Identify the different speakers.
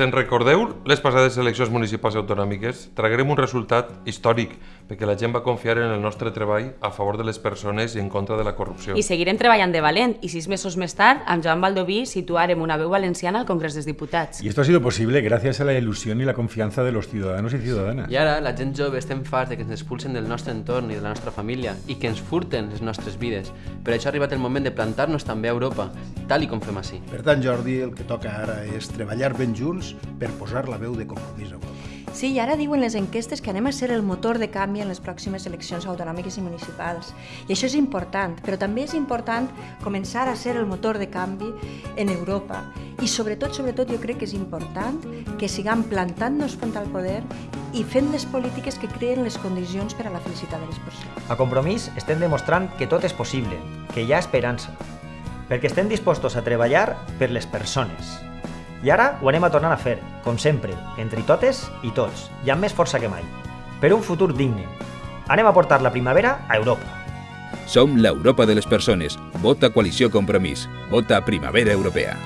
Speaker 1: Se'n recordeu les passades eleccions municipals i autonòmiques? Traguerem un resultat històric, perquè la gent va confiar en el nostre treball a favor de les persones i en contra de la corrupció.
Speaker 2: I seguirem treballant de valent i sis mesos més tard, amb Joan Baldoví, situarem una veu valenciana al Congrés dels Diputats.
Speaker 3: Y esto ha sido posible gracias a la ilusión y la confianza de los ciudadanos y ciudadanas.
Speaker 4: I ara la gent jove estem farts de que ens expulsen del nostre entorn i de la nostra família i que ens furten les nostres vides. Per això ha arribat el moment de plantar-nos també a Europa, tal i com fem així.
Speaker 5: Per tant, Jordi, el que toca ara és treballar ben junts per posar la veu de compromís a Europa.
Speaker 6: Sí, i ara diuen les enquestes que anem a ser el motor de canvi en les pròximes eleccions autonòmiques i municipals. I això és important, però també és important començar a ser el motor de canvi en Europa. I sobretot, sobretot, jo crec que és important que siguem plantant-nos front al poder i fent les polítiques que creen les condicions per a la felicitat de les persones.
Speaker 7: A Compromís estem demostrant que tot és possible, que hi ha esperança, perquè estem dispostos a treballar per les persones. I ara ho anem a tornar a fer, com sempre, entre totes i tots, i amb més força que mai. Per un futur digne. Anem a portar la primavera a Europa.
Speaker 8: Som l'Europa de les persones. Vota Coalició Compromís. Vota Primavera Europea.